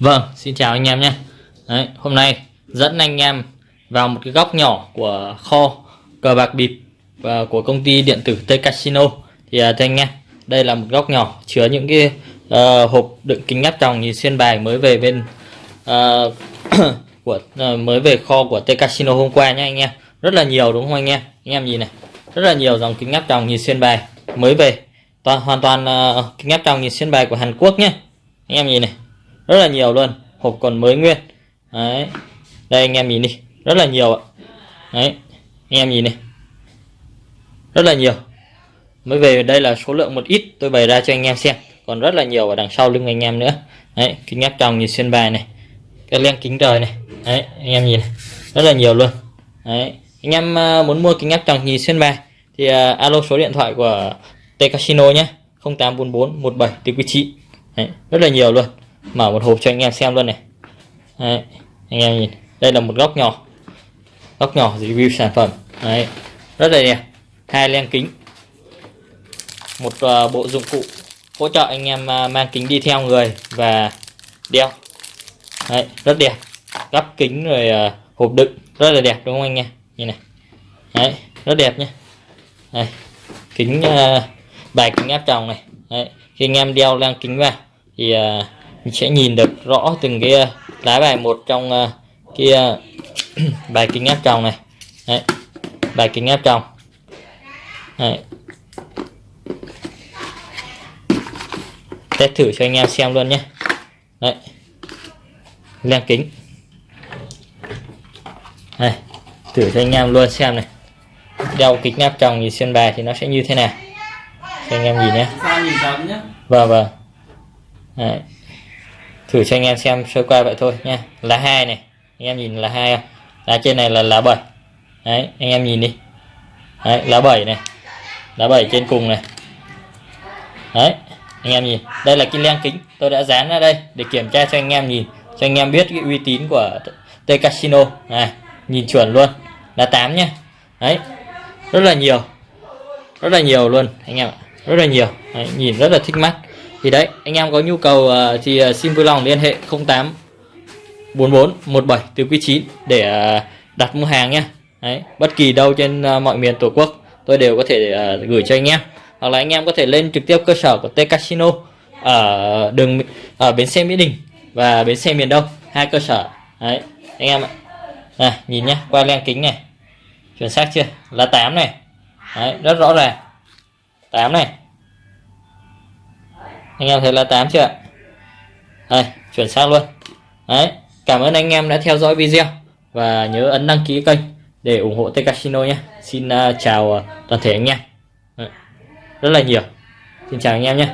Vâng, xin chào anh em nhé. Đấy, hôm nay dẫn anh em vào một cái góc nhỏ của kho cờ bạc bịp và của công ty điện tử T Casino. Thì à, thưa anh em, đây là một góc nhỏ chứa những cái uh, hộp đựng kính áp tròng nhìn xuyên bài mới về bên uh, của uh, mới về kho của T Casino hôm qua nhé anh em. Rất là nhiều đúng không anh em? Anh em nhìn này, rất là nhiều dòng kính áp tròng nhìn xuyên bài mới về. Toàn hoàn toàn uh, kính áp tròng nhìn xuyên bài của Hàn Quốc nhé. Anh em nhìn này rất là nhiều luôn. Hộp còn mới nguyên. Đấy. Đây anh em nhìn đi. Rất là nhiều ạ. Đấy. Anh em nhìn này rất là nhiều. Mới về đây là số lượng một ít. Tôi bày ra cho anh em xem. Còn rất là nhiều ở đằng sau lưng anh em nữa. Đấy. Kính áp tròng nhìn xuyên bài này. Cái len kính trời này. Đấy. Anh em nhìn. Này. rất là nhiều luôn. Đấy. Anh em à, muốn mua kính áp tròng nhìn xuyên bài thì uh, alo số điện thoại của T Casino nhé. 0844 17 từ quý chị. Đấy, rất là nhiều luôn mở một hộp cho anh em xem luôn này. Đấy, anh em nhìn. Đây là một góc nhỏ. Góc nhỏ review sản phẩm. Đấy, rất là đẹp. Hai len kính. Một uh, bộ dụng cụ hỗ trợ anh em uh, mang kính đi theo người và đeo. Đấy, rất đẹp. Gắp kính rồi uh, hộp đựng. Rất là đẹp đúng không anh em? Nhìn này. Đấy, rất đẹp nhé Đây, kính uh, bài kính áp tròng này. Đấy, khi anh em đeo len kính vào thì uh, mình sẽ nhìn được rõ từng cái ờ, lá bài một trong cái uh, bài kính áp tròng này. Đấy. bài kính áp tròng. Đấy. test thử cho anh em xem luôn nhé. Đấy. len kính. Đây thử cho anh em luôn xem này. Đeo kính áp tròng nhìn xuyên bài thì nó sẽ như thế nào. Cho anh em nhìn nhé. Vâng vâng. Đấy thử cho anh em xem sơ qua vậy thôi nha. Là hai này anh em nhìn là hai lá trên này là lá bảy. Đấy anh em nhìn đi. Đấy lá bảy này. Lá bảy trên cùng này. Đấy anh em nhìn. Đây là cái len kính. Tôi đã dán ra đây để kiểm tra cho anh em nhìn. Cho anh em biết cái uy tín của T Casino. Này nhìn chuẩn luôn. Là 8 nhá đấy rất là nhiều. Rất là nhiều luôn anh em ạ. Rất là nhiều. Đấy, nhìn rất là thích mắt thì đấy anh em có nhu cầu ờ, thì ờ, xin vui lòng liên hệ 08 44 17 từ quý 9 để ờ, đặt mua hàng nhé đấy bất kỳ đâu trên mọi miền tổ quốc tôi đều có thể gửi cho anh em. Hoặc là anh em có thể lên trực tiếp cơ sở của T Casino ở đường ở bến xe Mỹ Đình và bến xe miền Đông hai cơ sở. Đấy anh em ạ. À, nhìn nhé qua len kính này. Chuẩn xác chưa? Là 8 này. Đấy, rất rõ ràng. 8 này anh em thấy là 8 chưa ạ? Đây chuyển sang luôn. Đấy cảm ơn anh em đã theo dõi video và nhớ ấn đăng ký kênh để ủng hộ T Casino nhé. Xin uh, chào uh, toàn thể anh em. Đấy. rất là nhiều. Xin chào anh em nhé.